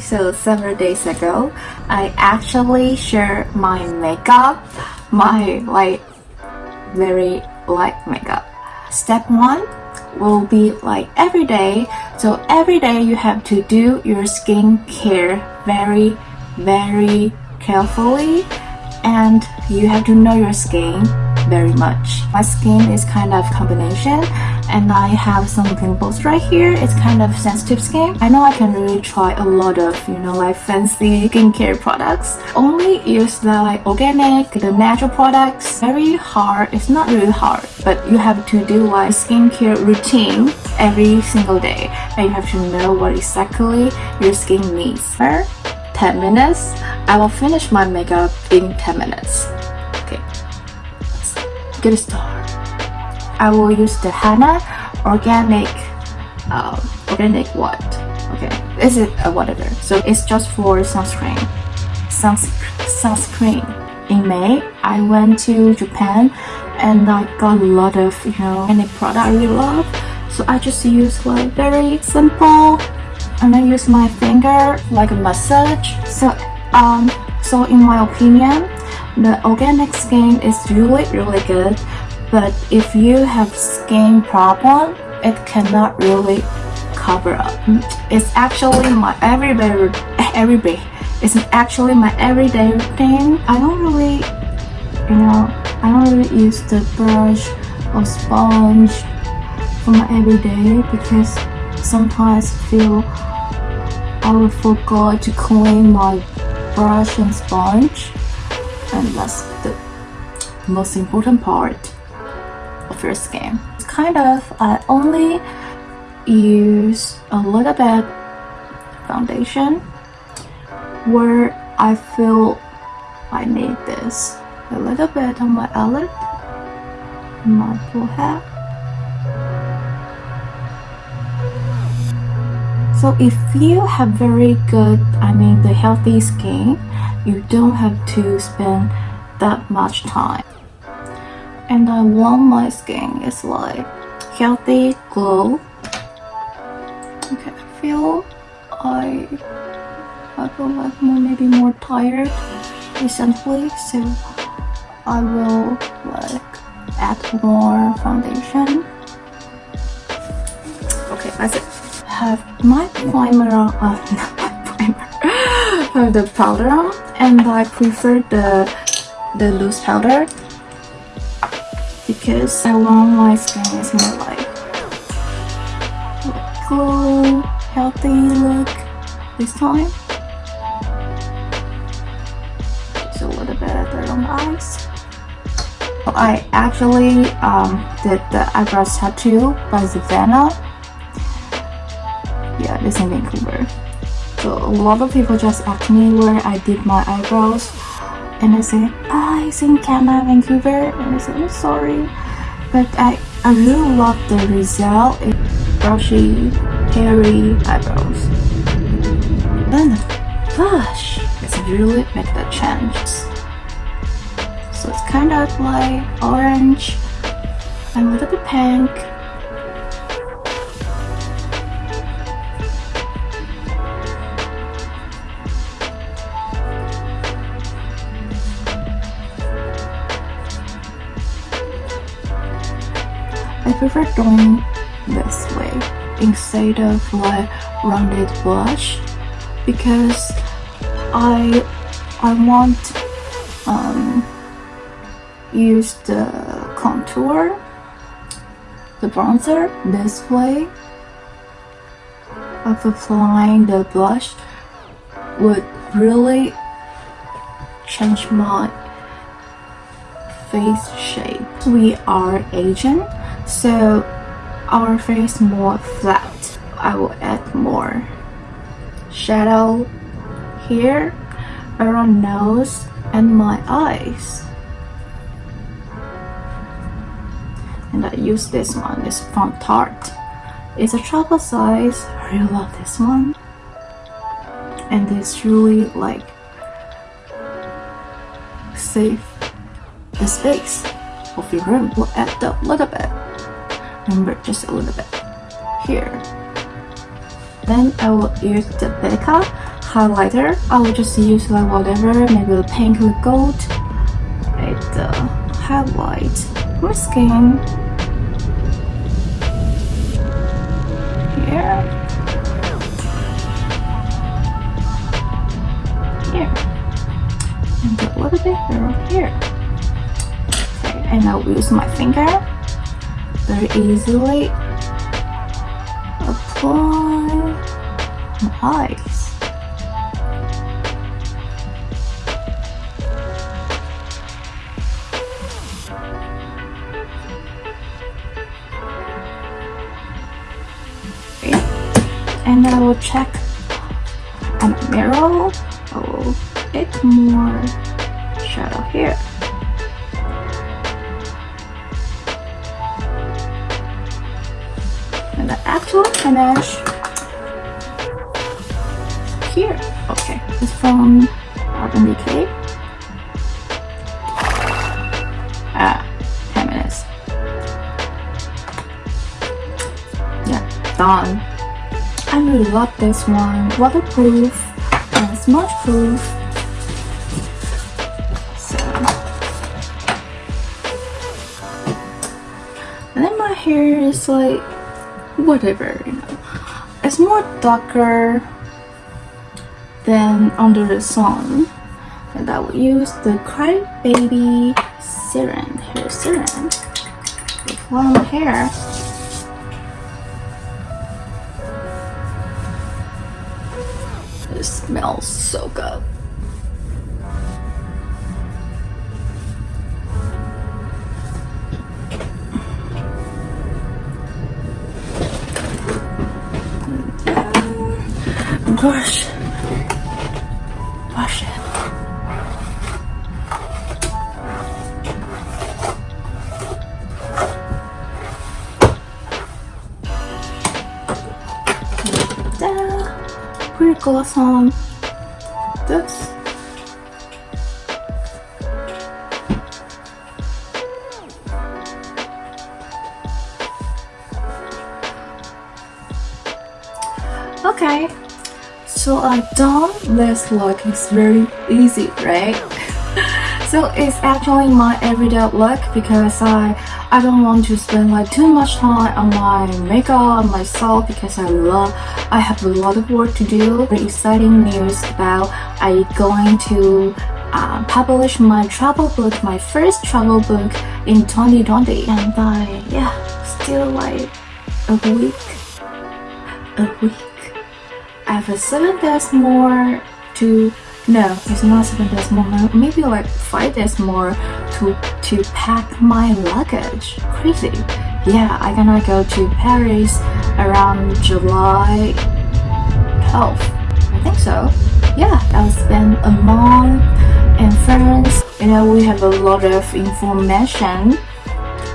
So several days ago, I actually shared my makeup, my like very light makeup. Step one will be like every day. So every day you have to do your skincare very, very carefully and you have to know your skin very much. My skin is kind of combination and I have some pimples right here. It's kind of sensitive skin. I know I can really try a lot of, you know, like fancy skincare products. Only use the like organic, the natural products. Very hard. It's not really hard, but you have to do like skincare routine every single day. And you have to know what exactly your skin needs. For 10 minutes, I will finish my makeup in 10 minutes. Get started. I will use the Hana organic um, organic what? Okay, is it uh, whatever? So it's just for sunscreen. Suns sunscreen. In May, I went to Japan and I got a lot of you know organic product I really love. So I just use like very simple and I use my finger like a massage. So um so in my opinion, the organic skin is really really good but if you have skin problem it cannot really cover up. It's actually my everyday everyday. It's actually my everyday routine. I don't really you know i don't really use the brush or sponge for my everyday because sometimes I feel I will forget to clean my brush and sponge and that's the most important part of your skin. It's kind of, I only use a little bit foundation where I feel I need this. A little bit on my eyelid, my forehead. So if you have very good, I mean the healthy skin, you don't have to spend that much time. And I want my skin is like healthy glow. Okay I feel I I feel like more maybe more tired recently so I will like add more foundation. Okay that's it. Have my primer on. Uh, not my primer. Have the powder on and I prefer the the loose powder because I want my skin is more like glow, healthy look this time. Just a little bit on the eyes. I actually um, did the eyebrows tattoo by Savannah. Yeah, this in Vancouver. So a lot of people just ask me where I did my eyebrows and I say, ah, it's in Canada, Vancouver. And I said, I'm sorry. But I, I really love the result. it's brushy, hairy eyebrows. Then the blush it's really make the change. So it's kind of like orange and a little bit pink I prefer doing this way instead of like rounded blush because I I want um use the contour the bronzer this way of applying the blush would really change my face shape. We are Asian so our face more flat. I will add more shadow here around nose and my eyes. And I use this one it's from Tarte it's a travel size. I really love this one. And it's really like save the space of your room. Will add a little bit Remember, just a little bit here. Then I will use the Becca highlighter. I will just use like whatever maybe the pink or gold it uh, highlight. My skin here. Here. And a little bit here. Okay and I'll use my finger very easily apply my eyes. And I will check on the mirror. Oh bit more shadow here finish here. Okay. It's from Urban Decay ah 10 minutes. Yeah done. I really love this one. Waterproof and smudge proof. So. And then my hair is like whatever, you know. It's more darker than under the sun. And I will use the Cry Baby Serum, hair serum. On my hair. It smells so good. Brush. Brush it. Da. Put a gloss on. That's So I done this look is very easy, right? so it's actually my everyday look because I I don't want to spend like too much time on my makeup on myself because I love I have a lot of work to do. Very exciting news about I going to uh, publish my travel book, my first travel book in 2020 and I yeah still like a week a week I have a seven days more to no it's not seven days more maybe like five days more to to pack my luggage. Crazy. Yeah I'm gonna go to Paris around July 12th I think so. Yeah I'll spend a month in France. You know we have a lot of information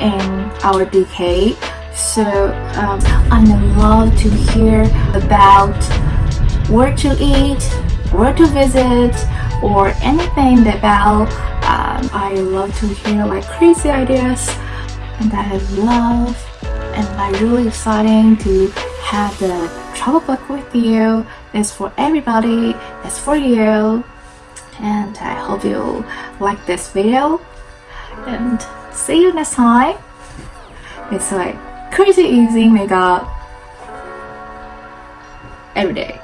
in our decade so um, I'm love to hear about where to eat, where to visit, or anything about um, I love to hear like crazy ideas and I love and I'm really exciting to have the travel book with you. It's for everybody, it's for you and I hope you like this video and see you next time. It's like crazy easy makeup every day.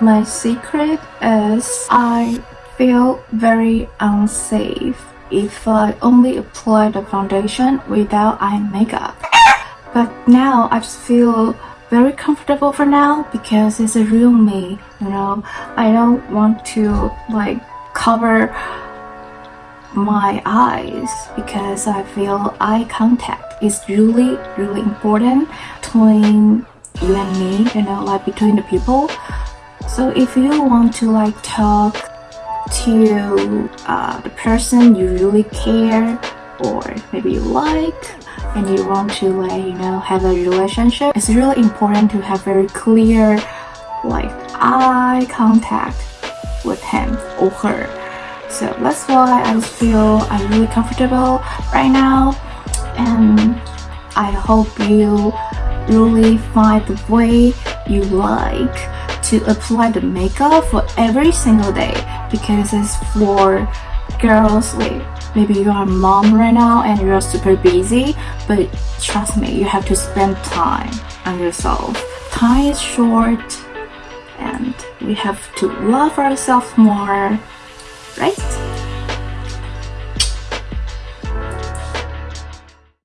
My secret is I feel very unsafe if I only apply the foundation without eye makeup. But now I just feel very comfortable for now because it's a real me, you know. I don't want to like cover my eyes because I feel eye contact is really really important between you and me you know like between the people so if you want to like talk to uh, the person you really care or maybe you like and you want to like you know have a relationship it's really important to have very clear like eye contact with him or her. So that's why I feel I'm really comfortable right now and I hope you really find the way you like to apply the makeup for every single day because it's for girls like maybe you are mom right now and you're super busy but trust me you have to spend time on yourself. Time is short and we have to love ourselves more right